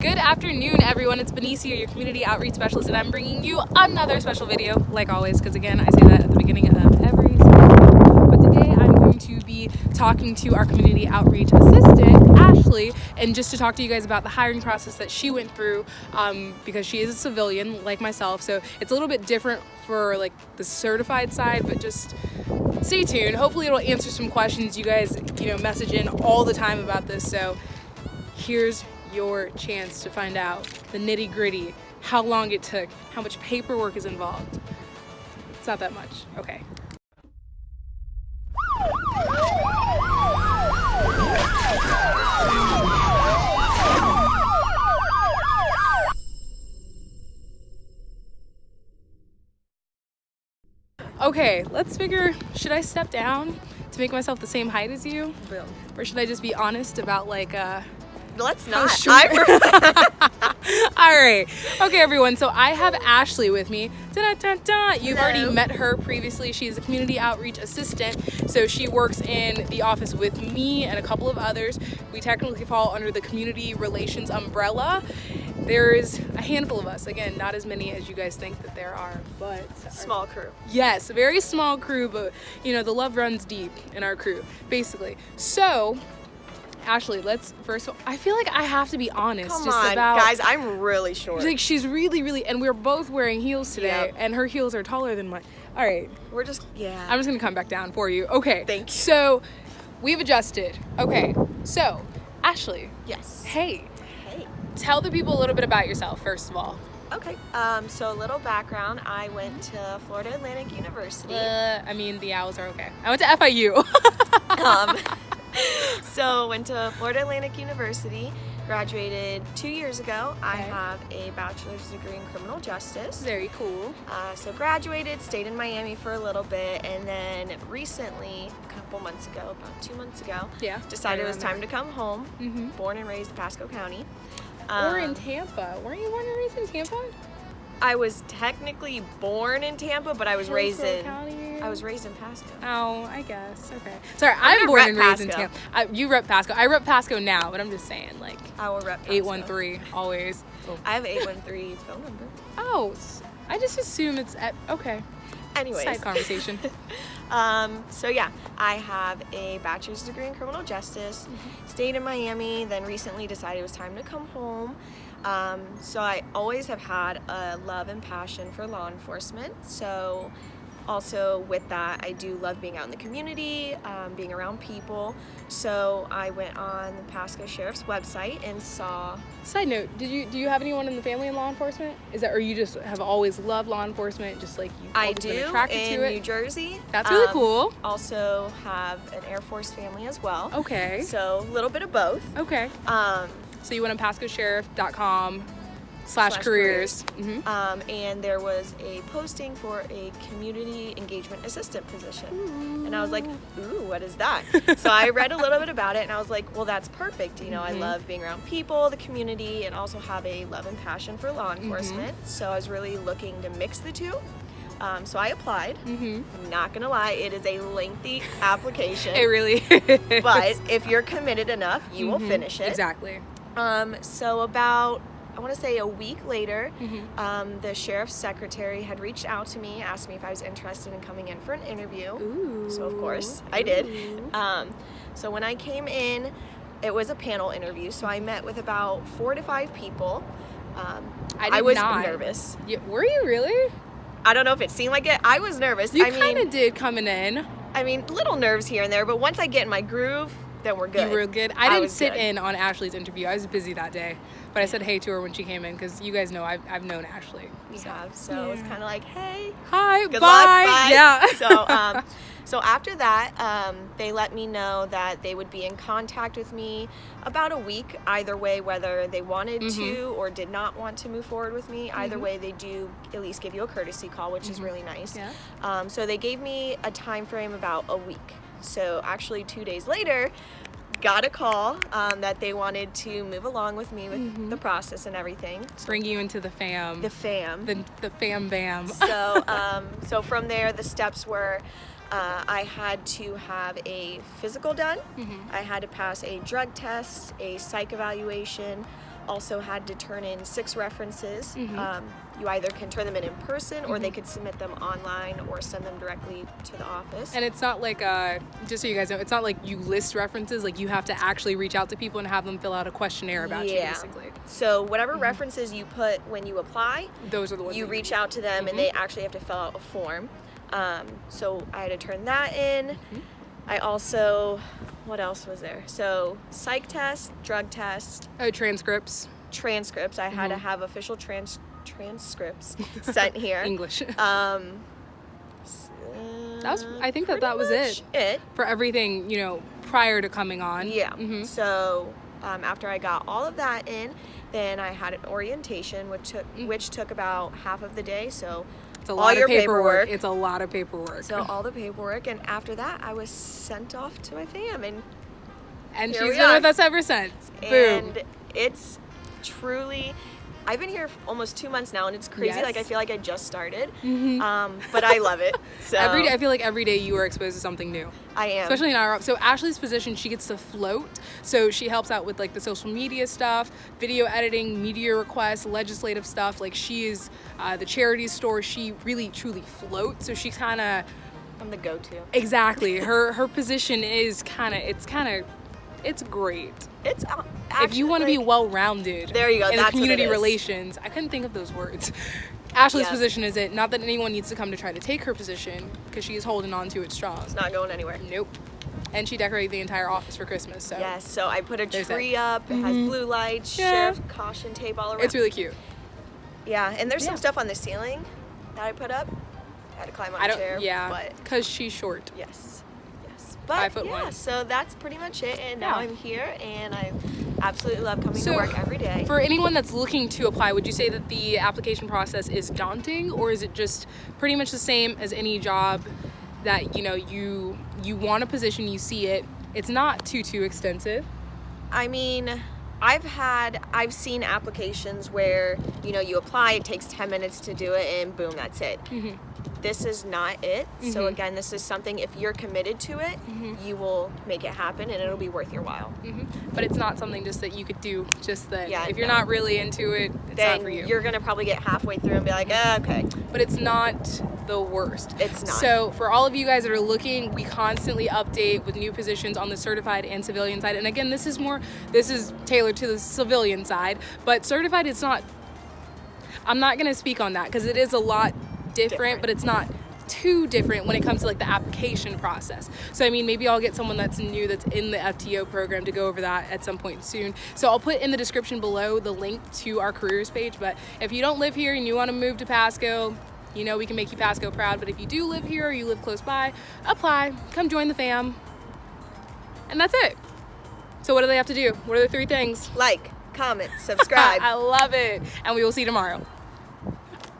Good afternoon, everyone. It's Benicia, your community outreach specialist, and I'm bringing you another special video, like always, because again, I say that at the beginning of every video. But today I'm going to be talking to our community outreach assistant, Ashley, and just to talk to you guys about the hiring process that she went through, um, because she is a civilian like myself, so it's a little bit different for like the certified side, but just stay tuned. Hopefully, it'll answer some questions you guys, you know, message in all the time about this. So here's your chance to find out the nitty gritty, how long it took, how much paperwork is involved. It's not that much. Okay. Okay, let's figure, should I step down to make myself the same height as you? Boom. Or should I just be honest about like, uh, Let's how not. short- I All right. Okay, everyone. So I have Ashley with me. You've already met her previously. She's a community outreach assistant. So she works in the office with me and a couple of others. We technically fall under the community relations umbrella. There's a handful of us. Again, not as many as you guys think that there are, but Small crew. Yes, a very small crew, but you know, the love runs deep in our crew, basically. So, Ashley, let's first I feel like I have to be honest Come just on, about guys. I'm really short. like she's really really and we're both wearing heels today Yep. and her heels are taller than mine. All right. We're just yeah. I'm just going to come back down for you. Okay. Thank you. So, we've adjusted. Okay. So, Ashley, yes. hey, Hey. tell the people a little bit about yourself first of all. Okay. Um. So a little background. I went to Florida Atlantic University. Uh, I mean, the owls are okay. I went to FIU. um. so went to Florida Atlantic University. Graduated two years ago. I have a bachelor's degree in criminal justice. Very cool. Uh, so graduated, stayed in Miami for a little bit, and then recently, a couple months ago, about two months ago, Yeah. decided it was time to come home. Mm-hmm. Born and raised in Pasco County. or in Um, Tampa. Weren't you born and raised in Tampa? I was technically born in Tampa, but I was raised in. County. I was raised in Pasco. Oh, I guess. Okay. Sorry, I'm I'm, born and raised in Tampa. I, you rep Pasco. I rep Pasco now, but I'm just saying, like, I will rep Pasco. 813 always. I have 813 phone number. Oh, I just assume it's at, okay. Anyways. Side conversation. Um, so yeah, I have a bachelor's degree in criminal justice. Mm-hmm. Stayed in Miami, then recently decided it was time to come home. Um, so I always have had a love and passion for law enforcement. So also with that, I do love being out in the community, um, being around people. So I went on the Pasco Sheriff's website and saw Side note: Did you do you have anyone in the family in law enforcement? Is that or you just have always loved law enforcement, just like you? I been do attracted in to it. New Jersey. That's really Um, cool. Also have an Air Force family as well. Okay. So a little bit of both. Okay. Um, So you went on PascoSheriff.com slash Slash careers. hmm um, and there was a posting for a community engagement assistant position. And I was like, ooh, what is that? so I read a little bit about it and I was like, well, that's perfect. You know, I Mhm. love being around people, the community, and also have a love and passion for law enforcement. So I was really looking to mix the two. Um, so I applied. hmm I'm not gonna lie, it is a lengthy application. It really is. but if you're committed enough, you will Mhm. finish it. Exactly. Um, so about I want to say a week later, Mhm. um, the sheriff's secretary had reached out to me, asked me if I was interested in coming in for an interview. Ooh. So of course I did. Um, so when I came in, it was a panel interview. So I met with about four to five people. Um, I did was not. nervous. Yeah, were you really? I don't know if it seemed like it. I was nervous. You I kind of did coming in. I mean, little nerves here and there. But once I get in my groove, then we're good. You were good. I I didn't sit good. in on Ashley's interview. I was busy that day, but I said hey to her when she came in because you guys know I've, I've known Ashley. We have. So it's Yeah. kind of like, hey, Hi, good bye. luck. Bye. Yeah. so, um, so after that, um, they let me know that they would be in contact with me about a week, either way, whether they wanted Mhm. to or did not want to move forward with me. Either Mhm. way, they do at least give you a courtesy call, which is Mhm. really nice. yeah. Um, so they gave me a time frame about a week. So actually, two days later, got a call um, that they wanted to move along with me with Mhm. the process and everything. Bring you into the fam. The fam. the, the fam bam. so um, so from there the steps were uh, I had to have a physical done Mhm. I had to pass a drug test a psych evaluation also had to turn in six references. Mhm. Um, you either can turn them in in person or Mm-hmm. they could submit them online or send them directly to the office. And it's not like, uh, just so you guys know, it's not like you list references. Like you have to actually reach out to people and have them fill out a questionnaire about you, Yeah. basically. so whatever references you put when you apply, Those are the ones you reach out to them and they actually have to fill out a form. Um, so I had to turn that in. Mm-hmm. I also, what else was there? So psych test, drug test, Oh, transcripts, transcripts. I had to Mhm. have official trans transcripts sent here. English. Um, That was- I think that that was much It. For everything, you know, prior to coming on. Yeah. hmm So um, after I got all of that in, then I had an orientation, which took Mm. which took about half of the day. So It's a All lot your of paperwork. paperwork. It's a lot of paperwork. so all the paperwork, and after that, I was sent off to my fam, and and she's been are. with us ever since. Boom. and it's truly. I've been here almost two months now, and it's crazy. Yes. Like I feel like I just started, Mhm. um, but I love it. So Every day, I feel like every day you are exposed to something new. I am. especially in our so ashley's position she gets to float so she helps out with like the social media stuff video editing media requests legislative stuff like she is uh, the charity store she really truly floats so she kind of I'm the go-to. exactly her her position is kind of it's kind of it's great It's uh, if you want to actually, be well-rounded There you go, in the that's what community relations i couldn't think of those words ashley's Yeah. position is it not that anyone needs to come to try to take her position because she is holding on to it strong It's not going anywhere. nope and she decorated the entire office for christmas so Yes, so I put a that. tree up. It has Mhm. blue lights, Yeah. sheriff caution tape all around. it's really cute yeah, and there's some stuff on the ceiling that I put up. I had to climb on I a don't. chair. yeah, because she's short. yes. But Five foot yeah, one. so that's pretty much it. And now Yeah. I'm here, and I absolutely love coming So, to work every day. For anyone that's looking to apply, would you say that the application process is daunting, or is it just pretty much the same as any job that you know you you want a position, you see it, it's not too too extensive. I mean, I've had, I've seen applications where, you know, you apply, it takes 10 minutes to do it, and boom, that's it. Mhm. This is not it. So, Mhm. again, this is something, if you're committed to it, Mhm. you will make it happen and it'll be worth your while. hmm But it's not something just that you could do. Just that Yeah, if you're no. not really into it, it's then not for you. You're going to probably get halfway through and be like, eh, okay, but it's not the worst. it's not. So, for all of you guys that are looking, we constantly update with new positions on the certified and civilian side. And again, this is more, this is tailored to the civilian side, but certified, it's not, I'm not going to speak on that because it is a lot Different. but it's not too different when it comes to like the application process. So I mean maybe I'll get someone that's new that's in the FTO program to go over that at some point soon. So I'll put in the description below the link to our careers page, but if you don't live here and you want to move to Pasco, you know we can make you Pasco proud, but if you do live here or you live close by, apply, come join the fam. And that's it. So what do they have to do? What are the three things? like, comment, subscribe. I love it. And we will see you tomorrow.